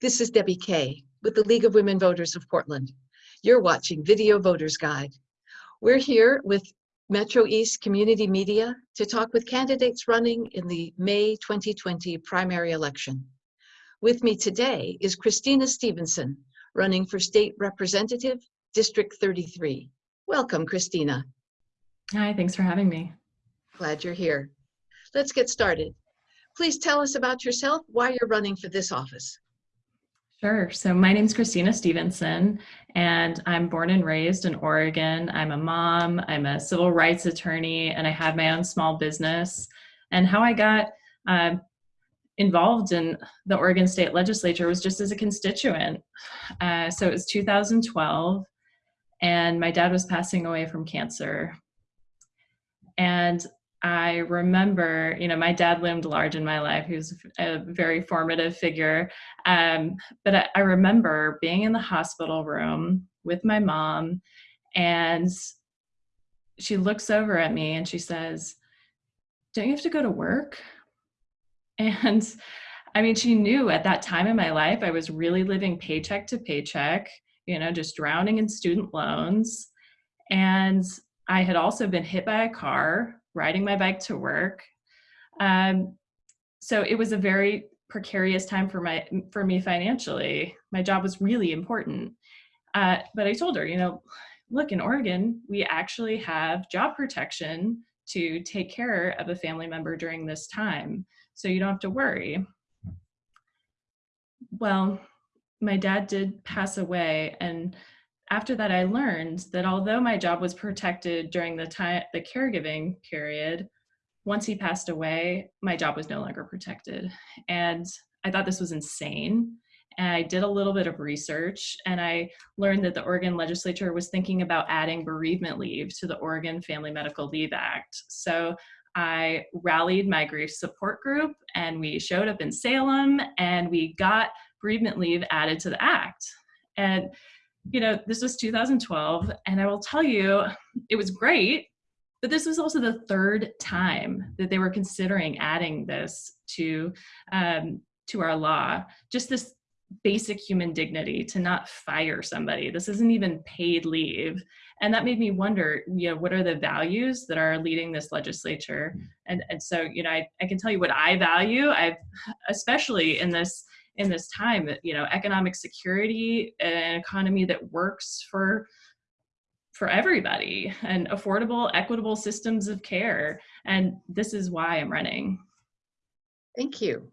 This is Debbie Kay with the League of Women Voters of Portland. You're watching Video Voters Guide. We're here with Metro East Community Media to talk with candidates running in the May 2020 primary election. With me today is Christina Stephenson, running for State Representative, District 33. Welcome, Christina. Hi, thanks for having me. Glad you're here. Let's get started. Please tell us about yourself, why you're running for this office. Sure. So my name is Christina Stephenson, and I'm born and raised in Oregon. I'm a mom, I'm a civil rights attorney, and I have my own small business. And how I got uh, involved in the Oregon State Legislature was just as a constituent. Uh, so it was 2012, and my dad was passing away from cancer. And I remember, you know, my dad loomed large in my life. He was a very formative figure. Um, but I, I remember being in the hospital room with my mom, and she looks over at me and she says, Don't you have to go to work? And I mean, she knew at that time in my life, I was really living paycheck to paycheck, you know, just drowning in student loans. And I had also been hit by a car riding my bike to work. Um, so it was a very precarious time for my for me financially. My job was really important. Uh, but I told her, you know, look, in Oregon, we actually have job protection to take care of a family member during this time. So you don't have to worry. Well, my dad did pass away and after that, I learned that although my job was protected during the time, the caregiving period, once he passed away, my job was no longer protected. And I thought this was insane. And I did a little bit of research and I learned that the Oregon legislature was thinking about adding bereavement leave to the Oregon Family Medical Leave Act. So I rallied my grief support group and we showed up in Salem and we got bereavement leave added to the act. And you know, this was 2012, and I will tell you, it was great, but this was also the third time that they were considering adding this to um, to our law. Just this basic human dignity to not fire somebody. This isn't even paid leave. And that made me wonder, you know, what are the values that are leading this legislature? And, and so, you know, I, I can tell you what I value. I've, especially in this in this time you know economic security an economy that works for for everybody and affordable equitable systems of care. And this is why i'm running. Thank you.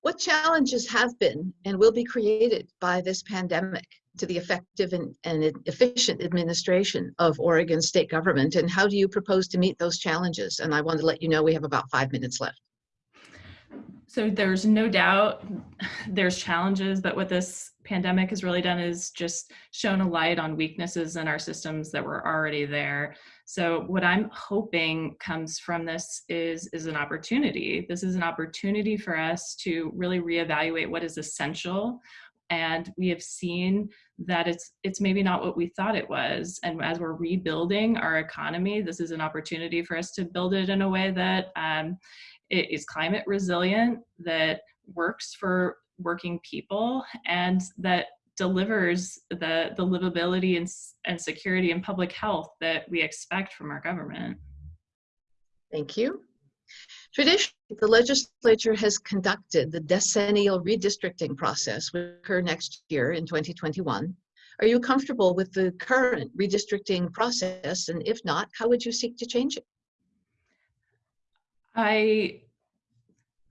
What challenges have been and will be created by this pandemic to the effective and, and efficient administration of Oregon state government? And how do you propose to meet those challenges? And i want to let you know we have about five minutes left so there's no doubt there's challenges, but what this pandemic has really done is just shown a light on weaknesses in our systems that were already there. So what I'm hoping comes from this is, is an opportunity. This is an opportunity for us to really reevaluate what is essential. And we have seen that it's it's maybe not what we thought it was. And as we're rebuilding our economy, this is an opportunity for us to build it in a way that um, it is climate resilient, that works for working people, and that delivers the, the livability and, and security and public health that we expect from our government. Thank you. Traditionally, the legislature has conducted the decennial redistricting process, which will occur next year in 2021. Are you comfortable with the current redistricting process? And if not, how would you seek to change it? I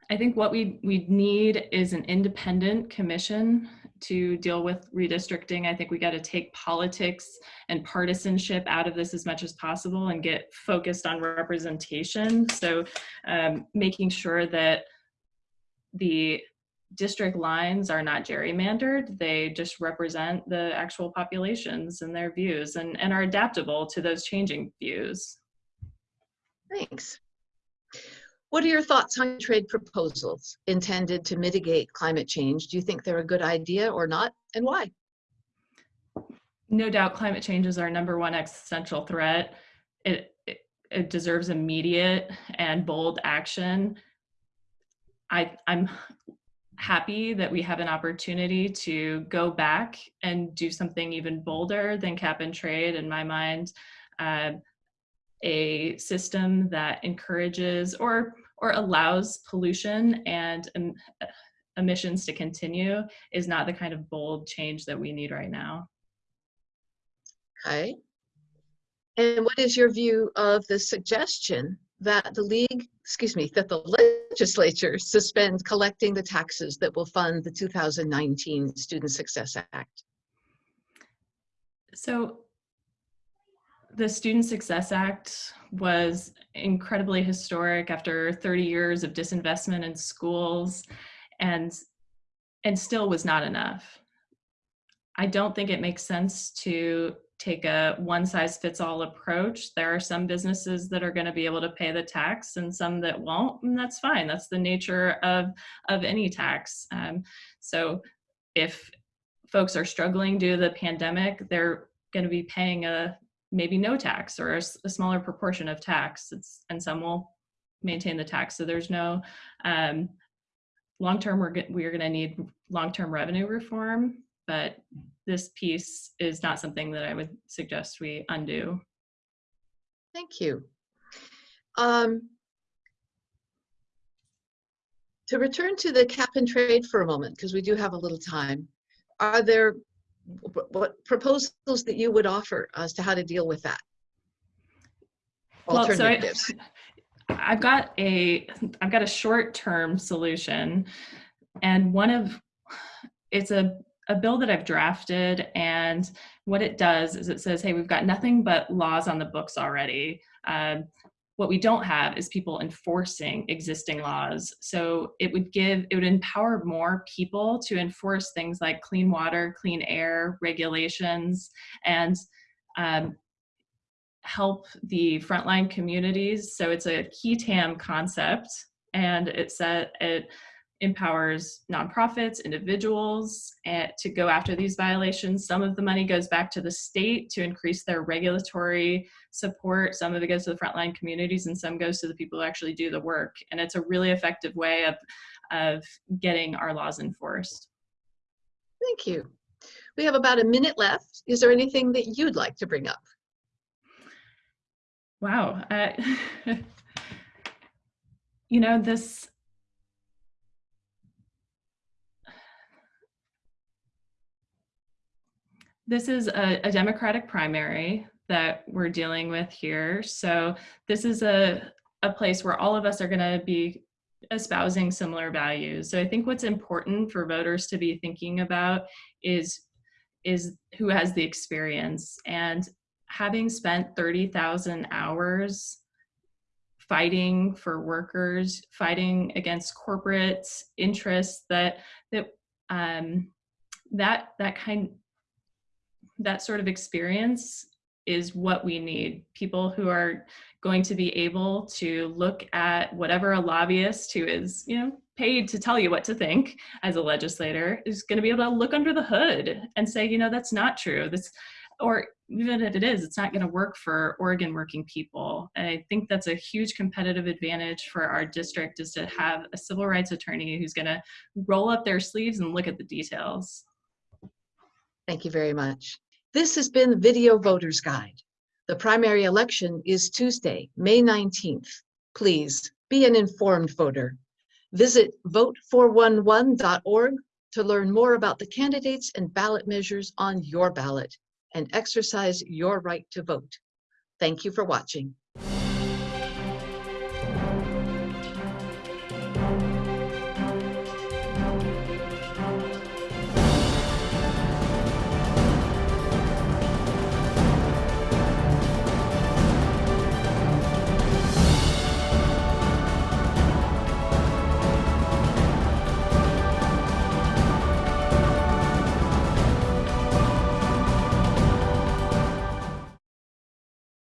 I think what we we need is an independent commission to deal with redistricting. I think we got to take politics and partisanship out of this as much as possible and get focused on representation. So um, making sure that the district lines are not gerrymandered. They just represent the actual populations and their views and, and are adaptable to those changing views. Thanks. What are your thoughts on trade proposals intended to mitigate climate change? Do you think they're a good idea or not, and why? No doubt climate change is our number one existential threat. It, it, it deserves immediate and bold action. I, I'm happy that we have an opportunity to go back and do something even bolder than cap and trade in my mind. Uh, a system that encourages or or allows pollution and um, emissions to continue is not the kind of bold change that we need right now. Okay. And what is your view of the suggestion that the league, excuse me, that the legislature suspend collecting the taxes that will fund the 2019 Student Success Act? So the Student Success Act was incredibly historic after 30 years of disinvestment in schools and and still was not enough. I don't think it makes sense to take a one size fits all approach. There are some businesses that are going to be able to pay the tax and some that won't, and that's fine. That's the nature of, of any tax. Um, so if folks are struggling due to the pandemic, they're going to be paying a maybe no tax or a, a smaller proportion of tax. It's, and some will maintain the tax. So there's no um, long term. We're we're going to need long term revenue reform, but this piece is not something that I would suggest we undo. Thank you. Um, to return to the cap and trade for a moment, because we do have a little time, are there what proposals that you would offer as to how to deal with that? Alternatives. Well, so I, I've got a I've got a short-term solution, and one of it's a a bill that I've drafted, and what it does is it says, hey, we've got nothing but laws on the books already. Um, what we don't have is people enforcing existing laws. So it would give, it would empower more people to enforce things like clean water, clean air regulations, and um, help the frontline communities. So it's a qui tam concept, and it said it empowers nonprofits, individuals and, to go after these violations. Some of the money goes back to the state to increase their regulatory support. Some of it goes to the frontline communities and some goes to the people who actually do the work. And it's a really effective way of, of getting our laws enforced. Thank you. We have about a minute left. Is there anything that you'd like to bring up? Wow. Uh, you know, this This is a, a Democratic primary that we're dealing with here. So this is a, a place where all of us are gonna be espousing similar values. So I think what's important for voters to be thinking about is, is who has the experience. And having spent 30,000 hours fighting for workers, fighting against corporate interests that, that, um, that, that kind, that sort of experience is what we need. People who are going to be able to look at whatever a lobbyist who is, you know, paid to tell you what to think as a legislator is going to be able to look under the hood and say, you know, that's not true. This, or even if it is, it's not going to work for Oregon working people. And I think that's a huge competitive advantage for our district is to have a civil rights attorney who's going to roll up their sleeves and look at the details. Thank you very much. This has been Video Voters Guide. The primary election is Tuesday, May 19th. Please be an informed voter. Visit vote411.org to learn more about the candidates and ballot measures on your ballot and exercise your right to vote. Thank you for watching.